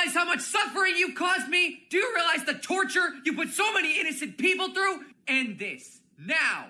realize how much suffering you caused me? Do you realize the torture you put so many innocent people through? End this. Now.